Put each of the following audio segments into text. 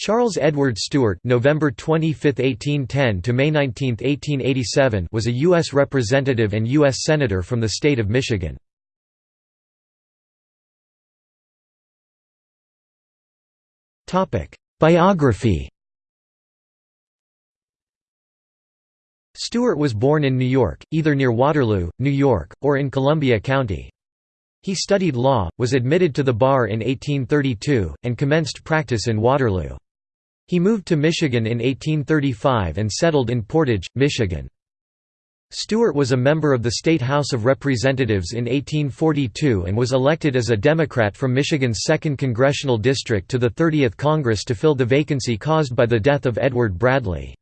Charles Edward Stuart November 25, 1810 to May 19, 1887 was a U.S. representative and U.S. Senator from the state of Michigan. Biography Stuart was born in New York, either near Waterloo, New York, or in Columbia County. He studied law, was admitted to the bar in 1832, and commenced practice in Waterloo. He moved to Michigan in 1835 and settled in Portage, Michigan. Stuart was a member of the State House of Representatives in 1842 and was elected as a Democrat from Michigan's 2nd Congressional District to the 30th Congress to fill the vacancy caused by the death of Edward Bradley.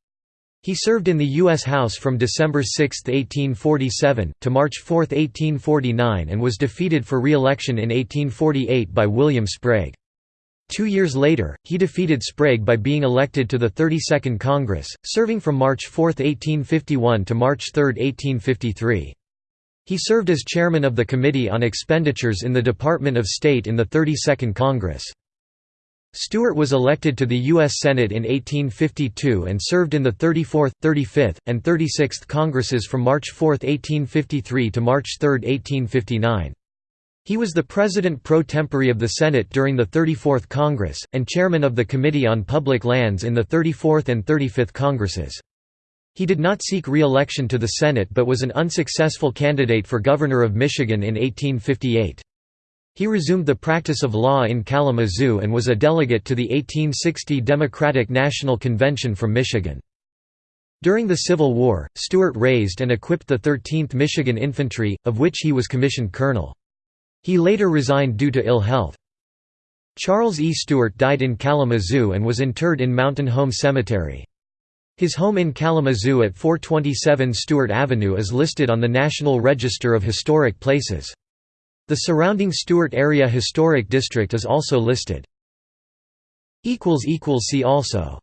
He served in the U.S. House from December 6, 1847, to March 4, 1849 and was defeated for re-election in 1848 by William Sprague. Two years later, he defeated Sprague by being elected to the 32nd Congress, serving from March 4, 1851 to March 3, 1853. He served as chairman of the Committee on Expenditures in the Department of State in the 32nd Congress. Stuart was elected to the U.S. Senate in 1852 and served in the 34th, 35th, and 36th Congresses from March 4, 1853 to March 3, 1859. He was the president pro tempore of the Senate during the 34th Congress, and chairman of the Committee on Public Lands in the 34th and 35th Congresses. He did not seek re-election to the Senate but was an unsuccessful candidate for governor of Michigan in 1858. He resumed the practice of law in Kalamazoo and was a delegate to the 1860 Democratic National Convention from Michigan. During the Civil War, Stuart raised and equipped the 13th Michigan Infantry, of which he was commissioned colonel. He later resigned due to ill health. Charles E. Stuart died in Kalamazoo and was interred in Mountain Home Cemetery. His home in Kalamazoo at 427 Stuart Avenue is listed on the National Register of Historic Places. The surrounding Stuart Area Historic District is also listed. See also